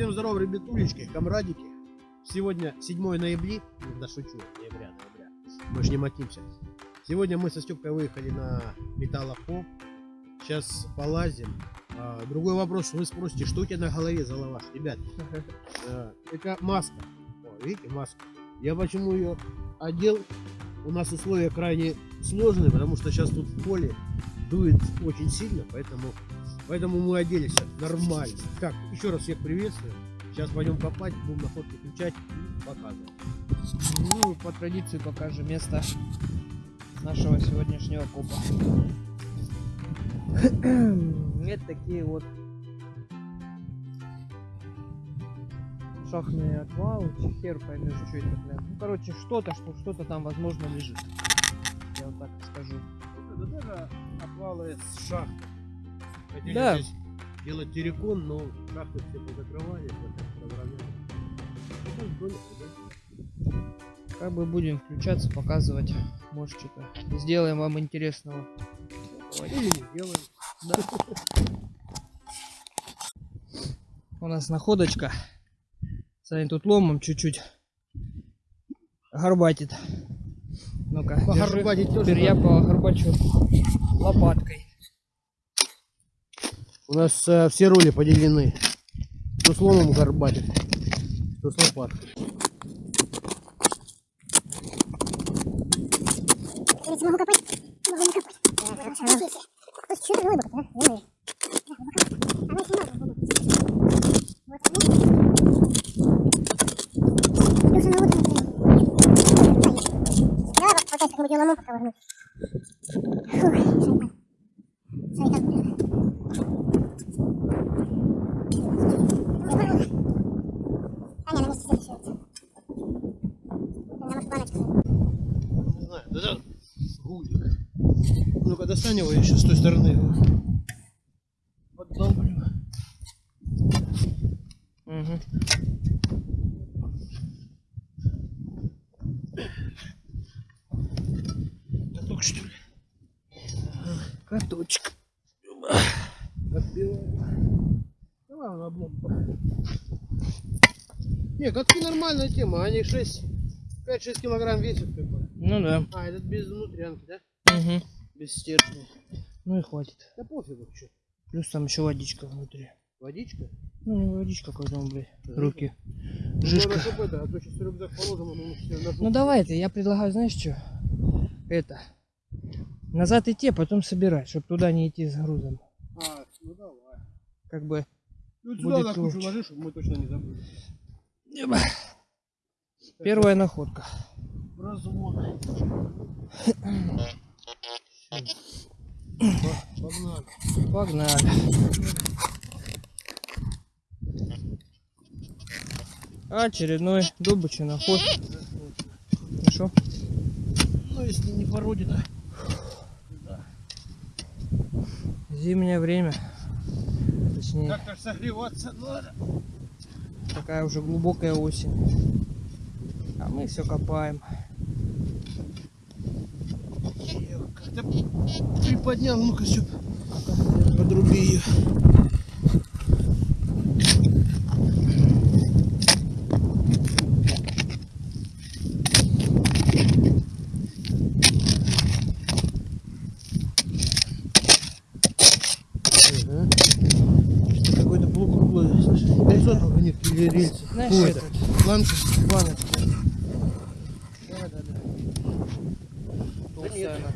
Всем здорово, ребятулечки, комрадики. Сегодня 7 ноября, да шучу, ноября, ноября. Мы же не матимся. Сегодня мы со Степкой выехали на металлопо. Сейчас полазим. А, другой вопрос, вы спросите, что у тебя на голове за лаваш, ребят? А, это маска. О, видите, маска. Я почему ее одел? У нас условия крайне сложные, потому что сейчас тут в поле дует очень сильно, поэтому, поэтому мы оделись нормально. Так, еще раз всех приветствую. Сейчас пойдем копать, будем находки включать и показывать. Ну, по традиции покажем место нашего сегодняшнего копа. Это такие вот шахтные отвалы, хер поймешь, что это, блин. Ну, короче, что-то, что что-то там, возможно, лежит. Я вот так скажу. Это даже отвалы с шахты. Хотели Да. здесь делать террикон, но шахты все позакрывали, разровняли. Да? Как бы будем включаться, показывать. Может, что-то сделаем вам интересного. Или не делаем. У нас находочка. Саня тут ломом чуть-чуть горбатит. Ну-ка, держи. Теперь я погорбачу лопаткой. У нас э, все роли поделены. Кто с ломом горбатит, кто с лопаткой. Могу копать, могу не копать. Что это глубоко, а? Я не- Она еще надо глубоко. Вот она. Плюс она вот она. Давай вот покажешь, как мы делаем ломом, пока возьму. Фух, шайпан. Смотри, как было. Таня на месте зафиксируется. Она может планочку. Не знаю, да да. Гулик. Его еще с той стороны. его. Поддолблю. Мгм. Каток что ли? Каточек. Отбиваем. Давай он облом. Не, катки нормальная тема, они 6, 5-6 килограмм весят как бы. Ну да. А, этот без внутрянки, да? Мгм. Без стержня. Ну и хватит. Да пофигу, что. Плюс там еще водичка внутри. Водичка? Ну не водичка, как там, блядь. Да. Руки. Ну, Жишка. чтоб это, а то сейчас рюкзак положим, он у нас все Ну давай это, я предлагаю, знаешь что? Это. Назад идти, а потом собирать, чтобы туда не идти с грузом. А, ну давай. Как бы. Ну Будет сюда на кучу лучше. ложи, чтобы мы точно не забыли. Первая находка. Развод. Погнали. Погнали. Очередной добычий наход. Ну что? Ну если не породина. Зимнее время. Точнее, Как-то согреваться надо. такая уже глубокая осень. А мы все копаем. Как-то приподнял, ну-ка все. Подруби ее. Какой-то полукруглый, слушай, горизонт них или рельсы. Знаешь, Ой, этот, планка. планочка. Да, да, да. Она.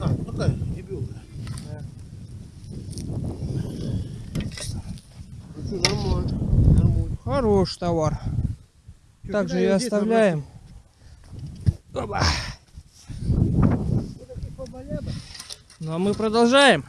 А, ну. Да. Ну что, нормально. Нормально. Хорош товар. Чё, Так же кидай и оставляем. Опа. Ну а мы продолжаем.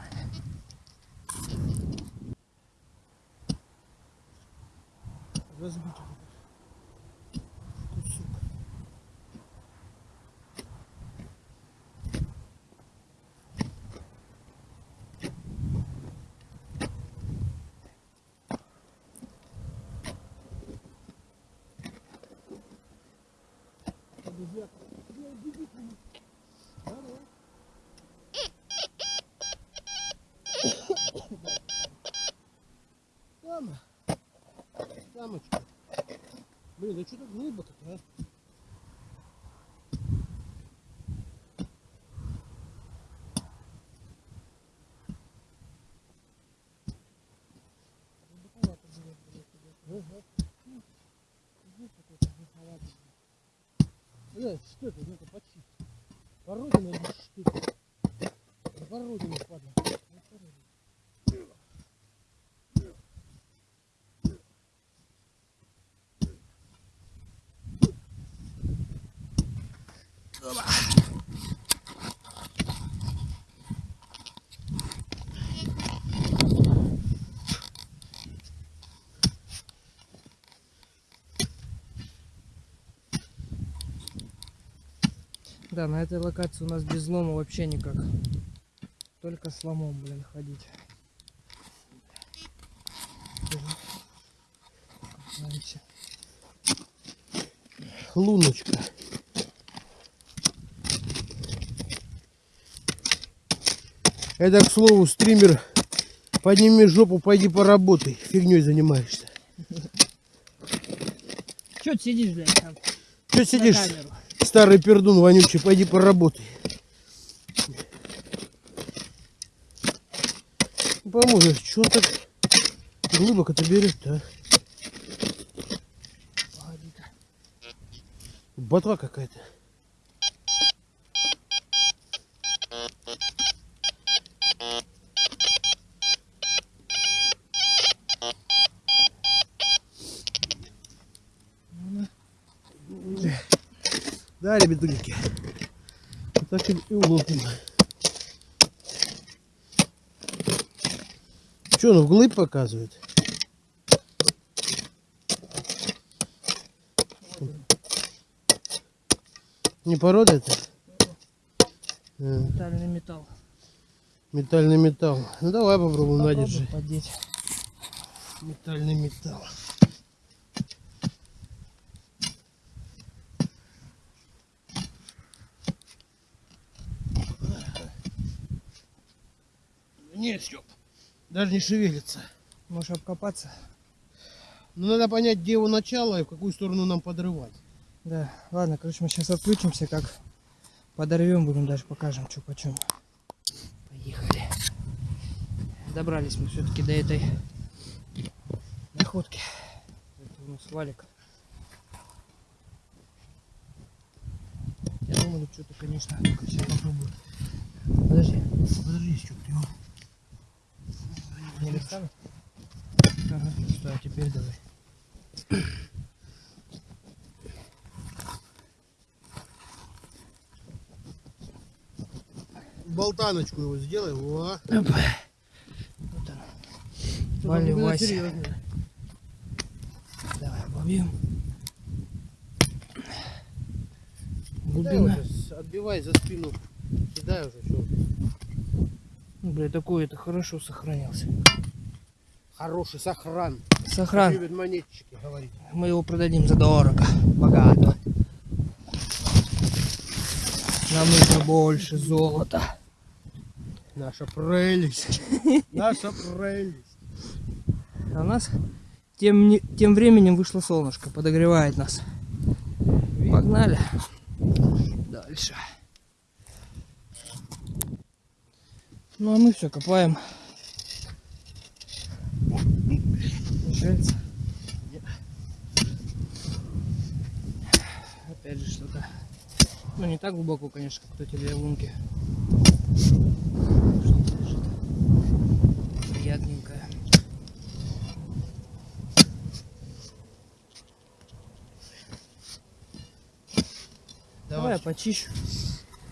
Блин, ну что так глубоко-то, а? Э, что это? Ну-ка, почти. Породина или что это? Породина, падла. Ну, породина. Да, на этой локации у нас без лома вообще никак. Только с ломом, блин, ходить. Луночка. Это, к слову, стример, подними жопу, пойди поработай. Фигней занимаешься. Чё ты сидишь, блядь, там Че сидишь, камеру? Старый пердун вонючий, пойди поработай. Поможешь, что так глубоко-то берет-то, а? Ботва какая-то. Вот так и и уловим. Что, он вглыбь показывает? Не порода это? Метальный металл. Метальный металл. Ну давай попробуем, на, Попробуй держи. подеть. Метальный металл. Нет, Степ, даже не шевелится. Можешь обкопаться? Но надо понять, где его начало и в какую сторону нам подрывать. Да. Ладно, короче, мы сейчас отключимся, как подорвем, будем даже покажем, что почем. Поехали. Добрались мы все-таки до этой находки. Это у нас валик. Я думаю, что-то, конечно, только сейчас попробую. Подожди, Подожди, его... не достану? Ага, что, а теперь давай. болтаночку его сделай. Во. Вот он. Что-то Валя, было Вася. серьезно. Давай обовьем. Кидай Глубина. отбивай за спину. Кидай уже, что. Бля, такой это хорошо сохранился. Хороший сохран. Сохран. Любят монетчики говорить. Мы его продадим за дорого. Богато. Нам нужно больше золота. Наша прелесть. Наша прелесть. А у нас тем, не- тем временем вышло солнышко, подогревает нас. Погнали. Дальше. Ну а мы все копаем. Мешается. Опять же что-то. Ну не так глубоко, конечно, как эти две лунки. Что-то лежит. Приятненькое. Давай я почищу.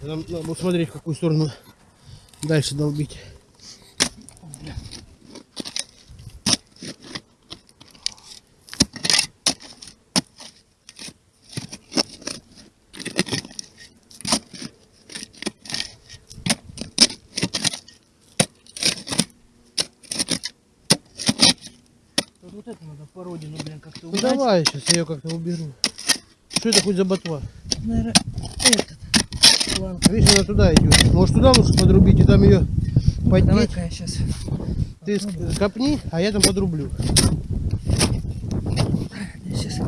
Нам надо смотреть, в какую сторону дальше долбить. Вот это надо породину, блин, как-то Ну убрать. давай, сейчас я ее как-то уберу. Что это хоть за ботва? Наверное. Ладно, Видишь, она туда идет. Может туда лучше подрубить и там ее поднять. давай-ка я сейчас. Ты ск- копни, а я там подрублю. Сейчас.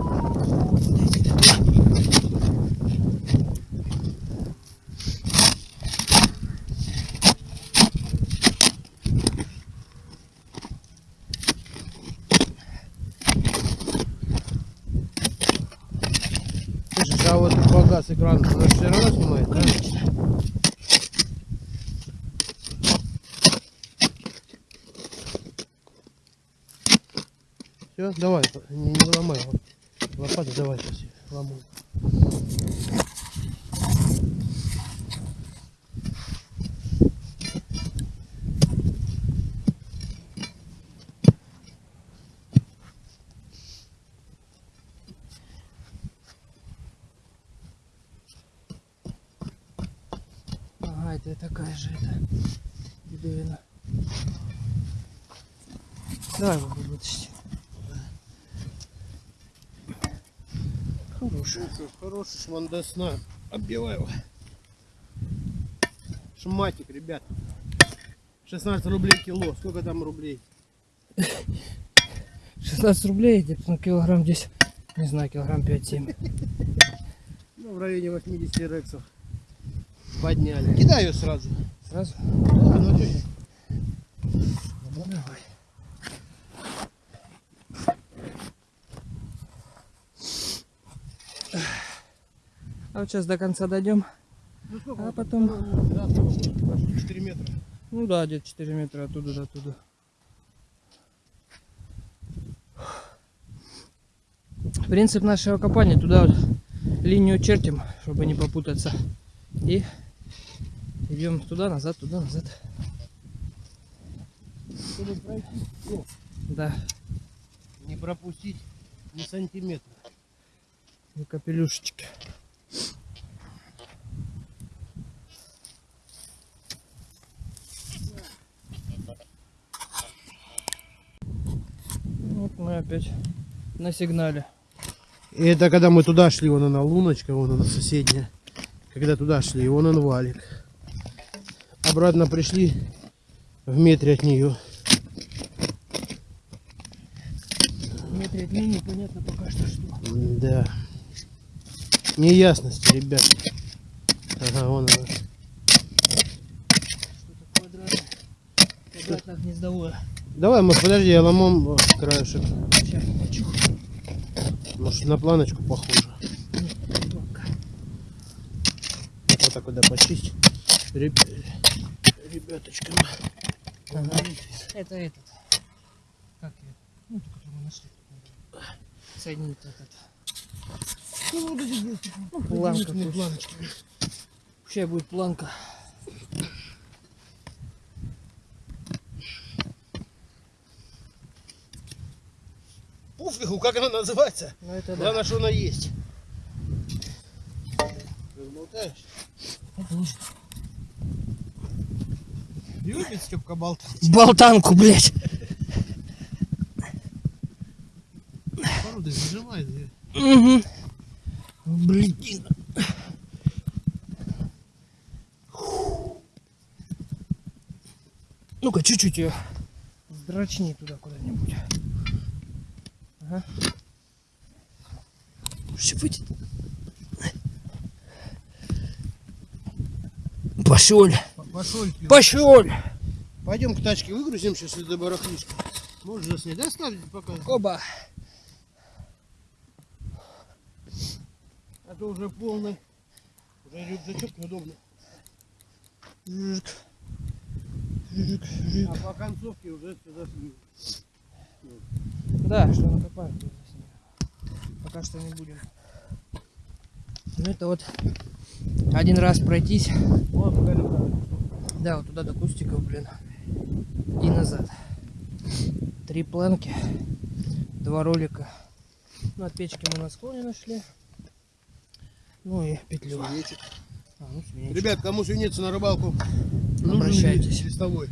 Слышишь, а вот погас экран, она все равно снимает, да? Все, давай, не, не ломай. Лопату давай сейчас ломай. Ага, это такая же это. Бедовина. Давай его вытащить. Хороший. Хороший шмандесна. Оббивай его. Шматик, ребят. 16 рублей кило. Сколько там рублей? 16 рублей, где-то на килограмм здесь, не знаю, килограмм 5-7. Ну, в районе 80 рексов. Подняли. Кидай ее сразу. Сразу? Да, ну? Ну, давай. Вот сейчас до конца дойдем. Ну? А вот потом- там, да, сколько будет? Пошли 4 метра. Ну да, где-то 4 метра оттуда до туда. Принцип нашего копания туда вот линию чертим, чтобы не попутаться. И идем туда, назад, туда, назад. Чтобы пройти, ну, Да, не пропустить ни сантиметра. и капелюшечки. Вот мы опять на сигнале. И это когда мы туда шли, вон она луночка, вон она соседняя. Когда туда шли, вон он валик. Обратно пришли в метре от нее. В метре от меня непонятно пока что что. Да. Неясности, ребят. Ага, вон она. Что-то квадратное. Квадратное гнездовое. Давай, может, подожди, я ломом о, краешек. Сейчас, хочу. Может, на планочку похоже. Планка. Вот так вот да, почисть. Реб... Ребяточкам. Ага. Это этот. Как ее? Ну, ту, которую мы нашли. Соединить этот. Ну, вот эти вот, ну, Планка планочки. Сейчас будет планка. Пофигу, как она называется. Ну это да. Главное, что она есть. Разболтаешь? Любит Степка болтать. Болтанку, блядь. Породы зажимает. Угу. Блин. Ну-ка, чуть-чуть ее сдрочни туда куда-нибудь. Ага. Щипать. Пошел. Пошел. Пошел. Пойдем к тачке выгрузим сейчас до барахлишка. Можешь заснять. Да, ставь пока. Оба. А то уже полный. Уже рюкзачок неудобно. Жик. Жик, жик. А по концовке уже сюда снимем. Да, что накопаем. Пока что не будем. Ну это вот один раз пройтись. Вот. Да, вот туда до кустиков, блин. И назад. Три планки. Два ролика. Ну, от печки мы на склоне нашли. Ну и петлю. Свинечек. А, ну. Ребят, кому свинец на рыбалку, Обращайтесь. ли листовой.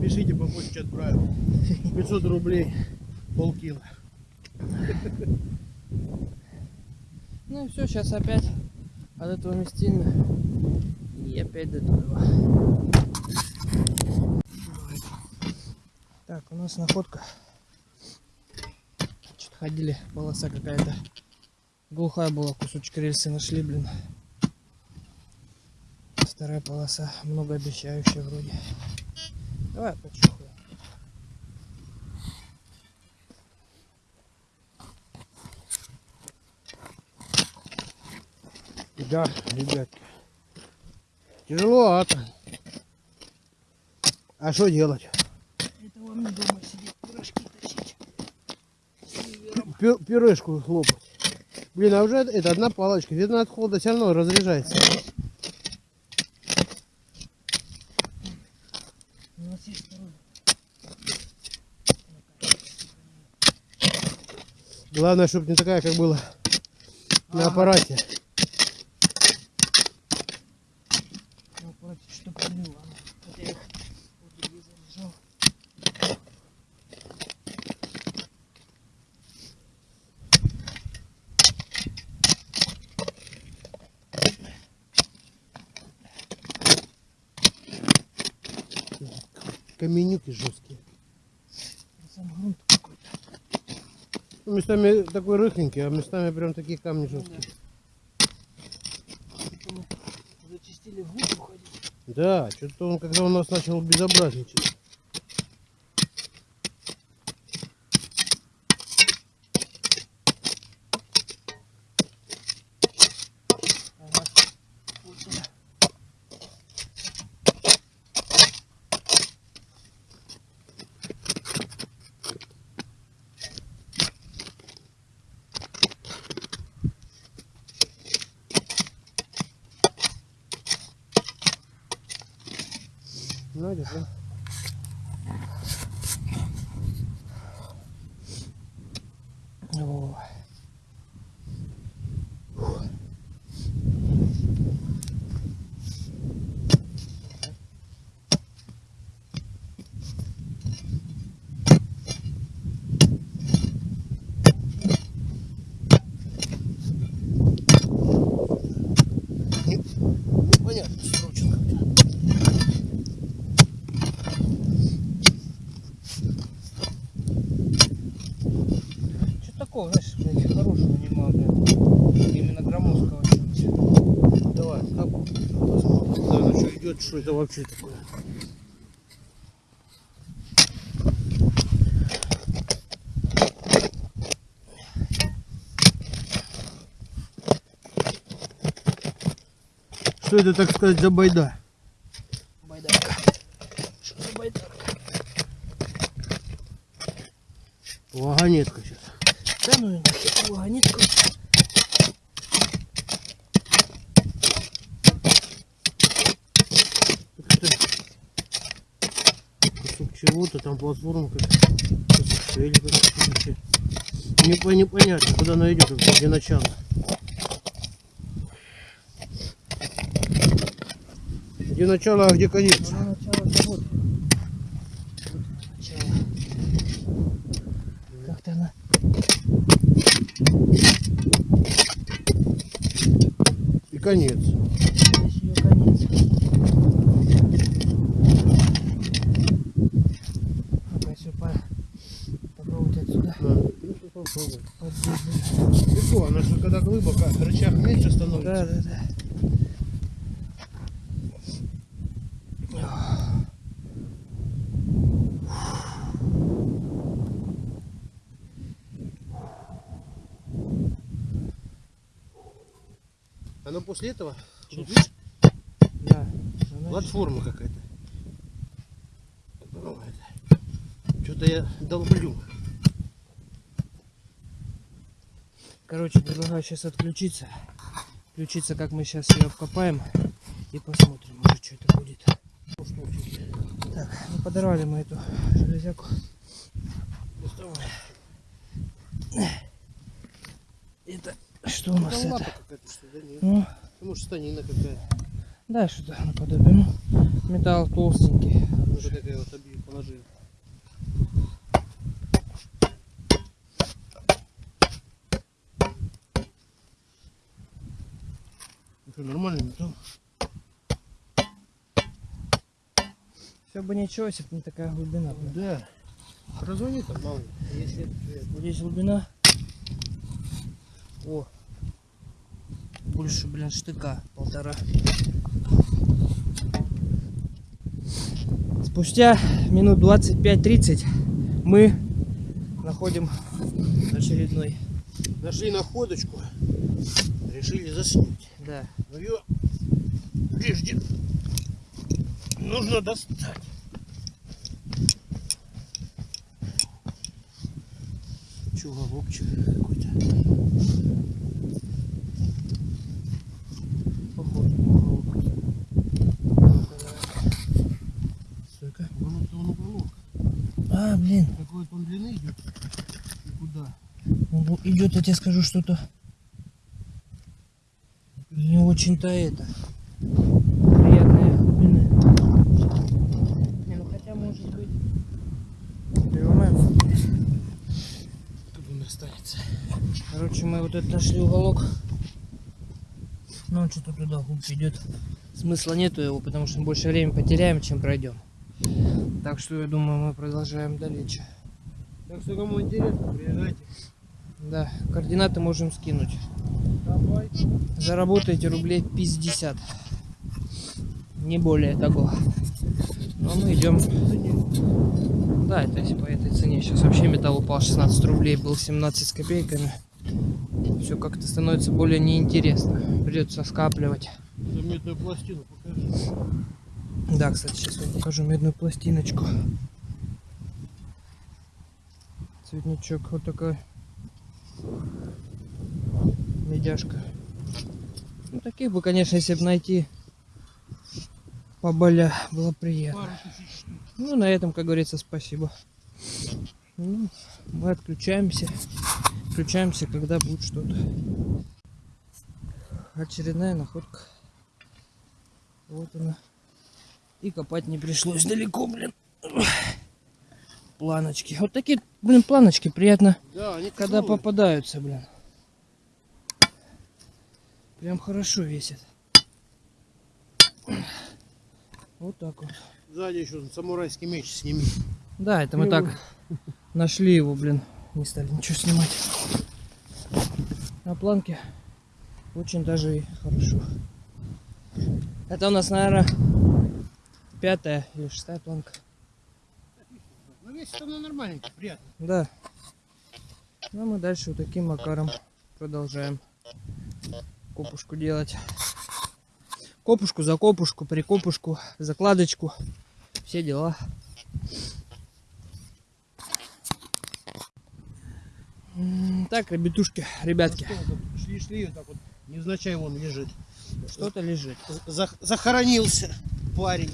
Пишите по почте отправим. 500 рублей полкило. Ну и все, сейчас опять от этого местина и опять до туда. Так, у нас находка. Значит, ходили, полоса какая-то глухая была, кусочек рельсы нашли, блин. Вторая полоса, многообещающая вроде. Давай почухаю. Да, ребятки. Тяжеловато. А что делать? Это вам не дома сидеть, пирожки тащить. Пюрешку хлопать. Блин, а уже это одна палочка. Видно, от холода все равно разряжается. Главное, чтобы не такая, как было на Ага. аппарате. Ну, против, что прилило. Хотя их вот здесь заряжал. Каменюки жесткие. Сам грунт какой-то. Ну, местами такой рыхленький, а местами прям такие камни жесткие. Губу ходить. Да, что-то он, когда у нас начал безобразничать. Ага. Вот сюда. Знаете, да? О. Непонятно, скручен как-то. Что такого, знаешь, блядь, хорошего нема, блядь. Именно громоздкого чего-нибудь. Давай, как посмотрим, куда оно что идет, что это вообще такое. Что это, так сказать, за байда? Байдарка. Что за байдарка? Вагонетка сейчас. Да ну и нахер, вагонетку. Кусок чего-то, там платформа вообще. Не, по- непонятно, куда она идет, где начало. Где начало, а где конец? Начало. Вот начало. Как-то она И конец. здесь ее конец. Ну-ка, если по... попробовать отсюда На, ну, что попробуй. поддерживать. Легко, она же когда глубоко, рычаг меньше становится. Да, да, да. Оно после этого видишь, Да. Платформа какая-то. Что-то я долблю. Короче, предлагаю сейчас отключиться. Включиться, как мы сейчас ее обкопаем. И посмотрим уже, что это будет. Так, ну подорвали мы эту железяку. Это что у нас это? Ну, Ну, Может, станина какая-то. да, что-то наподобие. Ну, металл толстенький. Ну, вот такая вот объем положи. Ну что, нормальный металл? Все бы ничего, если бы не такая глубина. блин. Да. Прозвони там, мало ли. Если это, здесь глубина О, больше, блин, штыка полтора. Спустя минут 25-30 мы находим очередной. Нашли находочку. Решили заснуть. Да. Но ее прежде нужно достать. Че, голубчик какой-то? Похож на уголок. Стойка. Вон это он уголок. А, блин. Какой он длины идет? И куда? Он идет, я тебе скажу, что-то не очень-то это. Приятная глубины. Не, ну хотя может быть. Понимаем? Тут он останется. Короче, мы вот это нашли уголок. Но он что-то туда глубже идет. Смысла нету его, потому что мы больше времени потеряем, чем пройдем. Так что я думаю, мы продолжаем дальше. Так что кому интересно, приезжайте. Да, координаты можем скинуть. Давай. Заработаете рублей 50. Не более того. Но мы идем. Да, это если по этой цене. Сейчас вообще металл упал 16 рублей, был 17 с копейками. Все как-то становится более неинтересно. Придется скапливать. За медную пластину покажи. Да, кстати, сейчас я покажу медную пластиночку. Цветничок вот такой. Медяшка. Ну, таких бы, конечно, если бы найти поболя, было приятно. Ну, на этом, как говорится, спасибо. Ну, мы отключаемся. Включаемся, когда будет что-то. Очередная находка. Вот она. И копать не пришлось далеко, блин. Планочки. Вот такие, блин, планочки приятно, Да, они когда тяжелые. попадаются, блин. Прям хорошо весит. Вот так вот. Сзади еще самурайский меч сними. Да, это мы Его- так нашли его, блин. Не стали ничего снимать. На планке очень даже и хорошо. Это у нас, наверное, пятая или шестая планка. Ну весит она нормальненько, приятно. Да. Ну, а мы дальше вот таким макаром продолжаем копушку делать. Копушку за копушку, прикопушку, закладочку. Все дела. Так, ребятушки, ребятки, Шли-шли, вот так вот, невзначай вон лежит. что-то лежит. Зах- захоронился парень.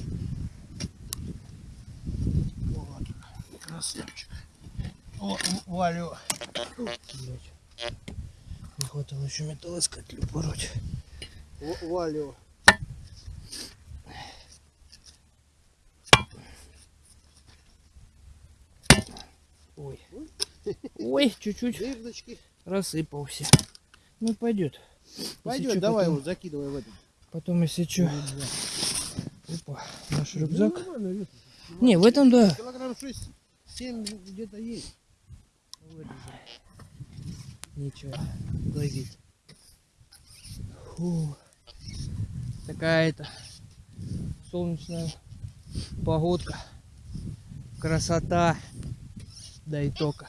Вот. Красавчик. О, Валю. Не хватало еще металлоискателю пороть. Валю. Ой. Ой, чуть-чуть рассыпался. Ну, пойдет. Пойдет, давай его закидывай в этот. Потом, если что, опа, наш рюкзак. Ну. Не, в этом да. Килограмм 6-7 где-то есть. Ничего, глазить. Фу. Такая-то солнечная погодка. Красота. Да и только.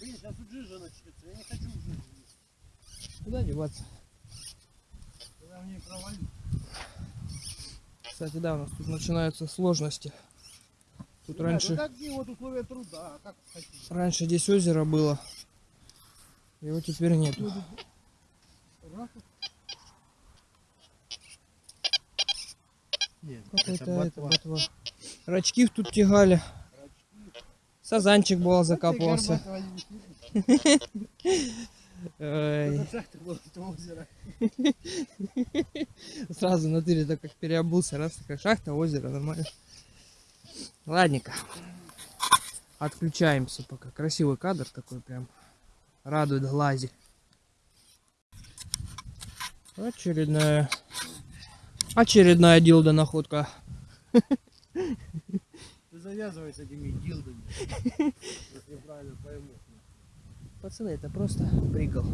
Блин, сейчас тут жижа начнется. Я не хочу в жижу. Куда деваться? Когда мне провалю. Кстати, да, у нас тут начинаются сложности. Тут Ребят, раньше, Ну такие вот условия труда. А как хотите? раньше здесь озеро было. Его теперь нету. Нет, Какой-то это это ботва. ботва. Рачки тут тягали. Сазанчик был закапывался. Ой, сразу на тыре так как переобулся. Раз такая шахта, озеро, нормально. Ладненько. Отключаемся пока. Красивый кадр такой прям. Радует глази. Очередная Очередная дилда находка. Ты завязывай с этими дилдами. Если я правильно пойму. Пацаны, это просто прикол.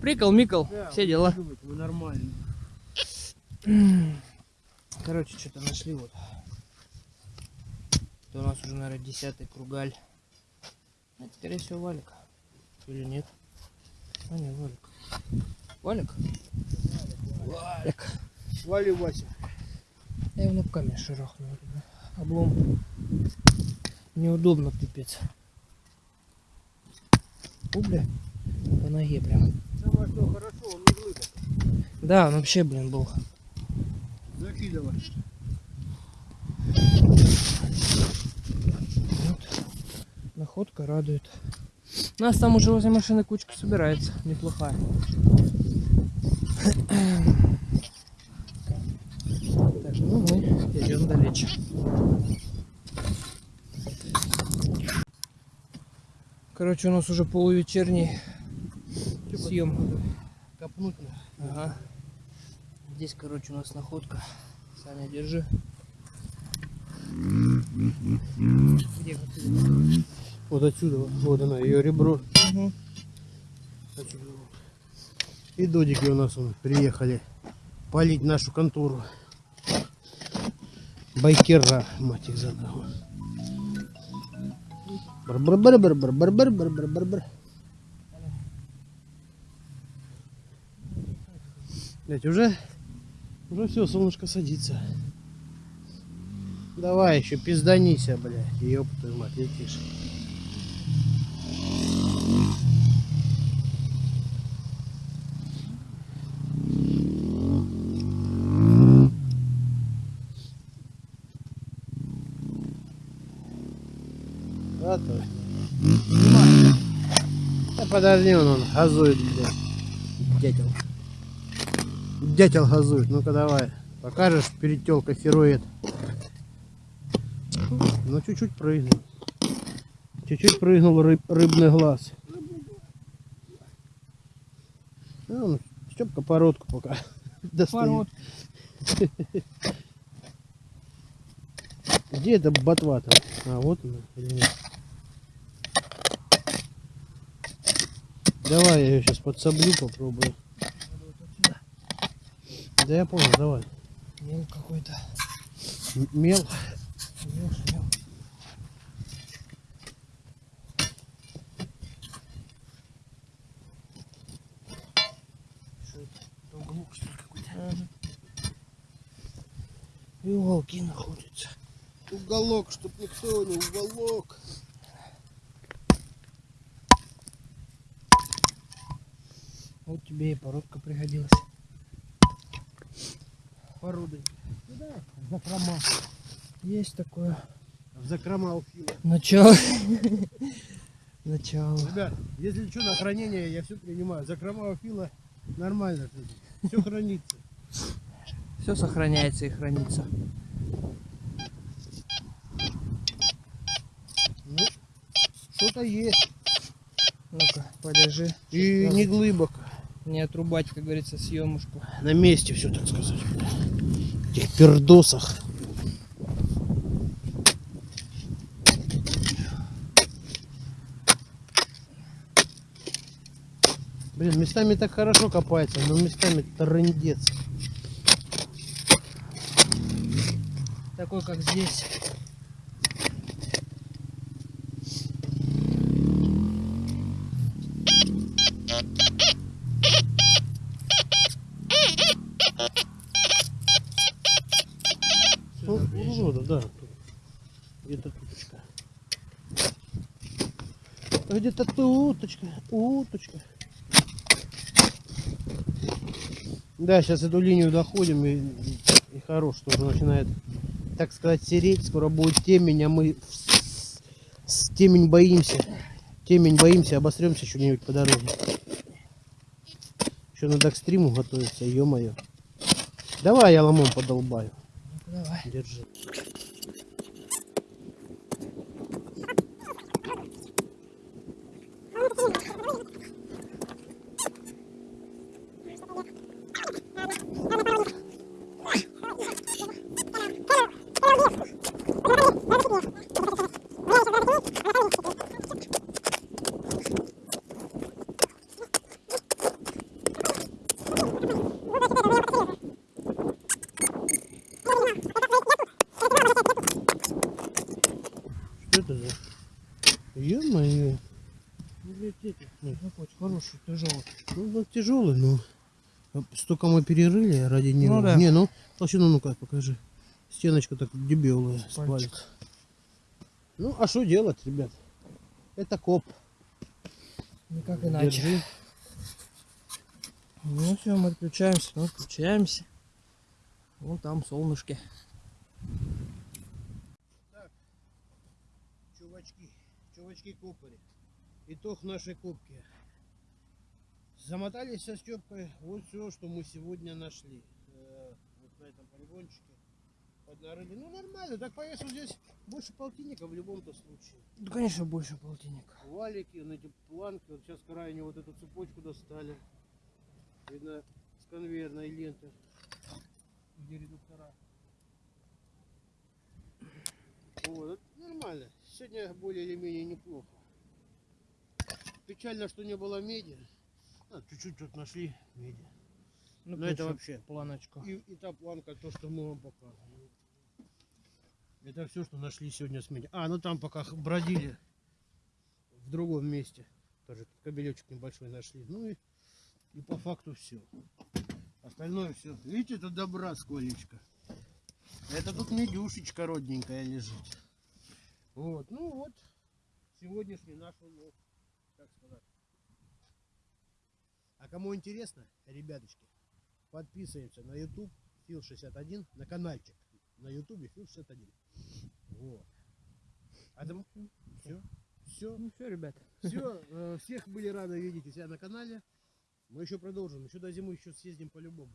Прикол, Микол, Да, все дела. не думайте, Мы нормально. Короче, что-то нашли вот. Это у нас уже, наверное, десятый кругаль. А, скорее всего, валик. Или нет? А, не, валик. Валик? Валик. Вали, Вася. Я его на камень шарахнул. Облом. Неудобно, пипец. У, бля. По ноге прям. Самое что хорошо, он не глыбок. Да, он вообще, блин, был. Закидывай. Вот. Находка радует. У нас там уже возле машины кучка собирается. Неплохая. Так, ну мы идем далече. Короче, у нас уже полувечерний съем. Копнуть. Ага. Здесь, короче, у нас находка. Саня, держи. Где вот отсюда, вот, она, ее ребро. Вот. И додики у нас вон приехали палить нашу контору. Байкера, мать их за ногу. Бар-бар-бар-бар-бар-бар-бар-бар-бар. Блять, уже, уже все, солнышко садится. Давай еще пизданися, блядь, ёб твою мать, летишь. Подожди, он, он газует, блядь. Дятел. Дятел газует. Ну-ка давай. Покажешь перед телкой ферует. Ну чуть-чуть прыгнул. Чуть-чуть прыгнул рыб, рыбный глаз. Ну, Степка породку пока достает. Где это ботва там? А, вот она или нет? Давай я ее сейчас подсоблю, попробую. Да я понял, давай. Мел какой-то. Мел. Мел, шмел. Что это? Уголок что ли какой-то? Ага. И уголки находятся. Уголок, чтоб никто не уголок. Тебе и породка пригодилась. Породы. Куда? В закрома. Есть такое. В закрома у Фила. Начало. Начало. Ребят, если что, на хранение я все принимаю. Закрома у Фила нормально. Все хранится. Все сохраняется и хранится. Ну, что-то есть. Ну-ка, подержи. И не глубоко. Не отрубать, как говорится, съемушку. На месте все, так сказать. В этих пердосах. Блин, местами так хорошо копается, но местами трындец. Такой, как здесь. Где-то туточка. Где-то туточка, уточка. Да, сейчас эту линию доходим и, и хорош, что уже начинает, так сказать, сереть. Скоро будет темень, а мы с, темень боимся. Темень боимся, обостремся что-нибудь по дороге. Еще надо к стриму готовиться, ё-моё. Давай я ломом подолбаю. Давай. Держи. Ё-моё. Ну, блядь, эти, ну, какой хороший, тяжелый. Ну, он тяжелый, но столько мы перерыли ради него. да. Не, ну, толщину ну-ка покажи. Стеночка так дебелая, с Пальчик. палец. Ну, а что делать, ребят? Это коп. Никак иначе. Держи. Ну все, мы отключаемся, мы отключаемся. Вон там солнышки. Чувачки копали. Итог нашей копки. Замотались со Степкой. Вот все, что мы сегодня нашли. Э, Вот на этом полигончике. Поднарыли. Ну нормально, так по весу здесь больше полтинника в любом-то случае. Ну, конечно, больше полтинника. Валики, на эти планки. Вот сейчас крайне вот эту цепочку достали. Видно, с конвейерной ленты. Где редуктора. Вот, нормально. Сегодня более или менее неплохо. Печально, что не было меди. А, чуть-чуть тут нашли меди. Ну, Но это вообще. планочку. И, и та планка, то, что мы вам показывали. Это все, что нашли сегодня с меди. А, ну там пока бродили в другом месте. Тоже кабелечек небольшой нашли. Ну и, и по факту все. Остальное все. Видите, это добра сколечко. Это тут медюшечка родненькая лежит. Вот, ну вот. Сегодняшний наш улов. Как сказать. А кому интересно, ребяточки, подписываемся на YouTube Фил61, на каналчик на YouTube Фил61. Вот. А там все, все, Ну все, ребята. все, всех были рады видеть у себя на канале. Мы еще продолжим, еще до зимы еще съездим по-любому.